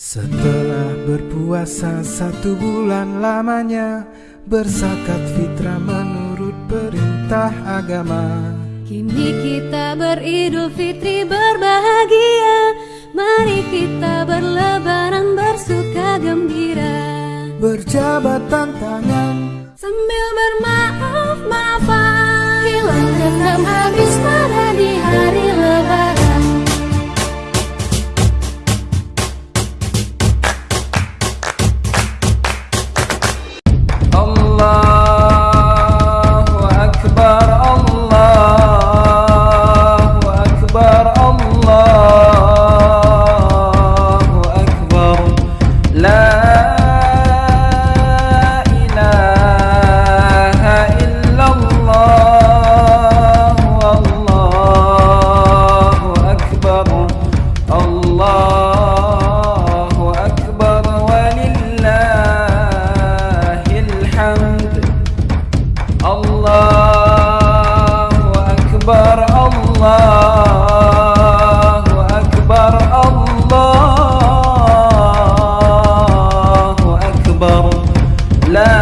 Setelah berpuasa satu bulan lamanya Bersakat fitrah menurut perintah agama. Kini kita beridul fitri berbahagia. Mari kita berlebaran bersuka gembira. Berjabat tangan Sambil bermaaf-maafan. Hilang dendam habis marah di hari الله أكبر ولله الحمد. الله أكبر الله أكبر الله أكبر. لا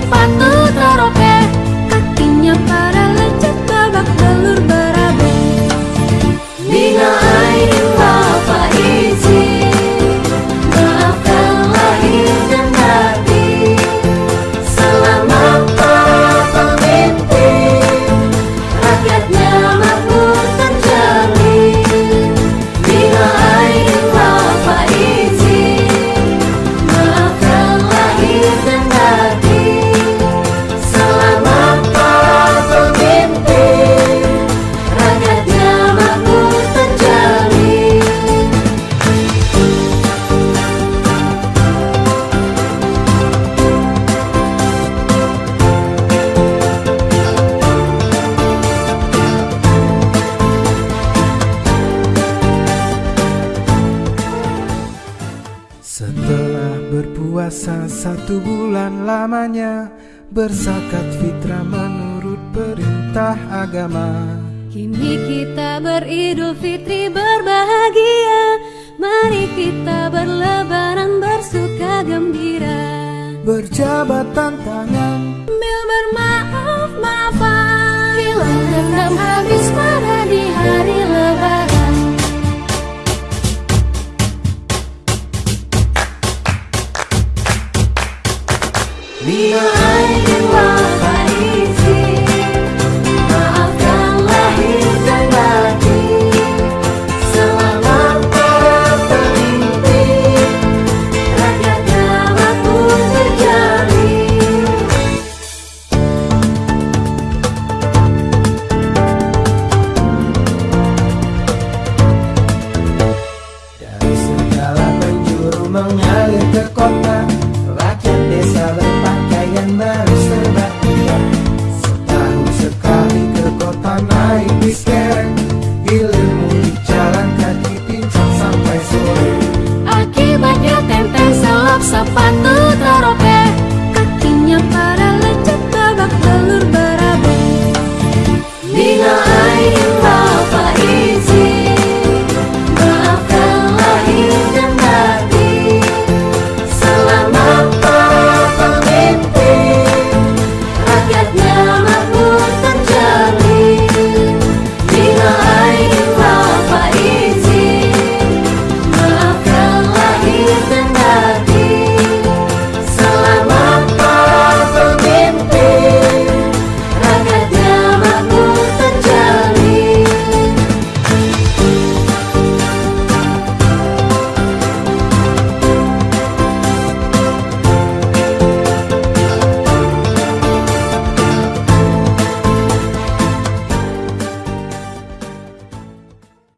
selap Puasa satu bulan lamanya Bersakat fitrah menurut perintah agama. Kini kita beridul fitri berbahagia Mari kita berlebaran bersuka gembira. Berjabatan tangan Mil bermaaf maafan. Bila dendam habis pada di hari make me scared.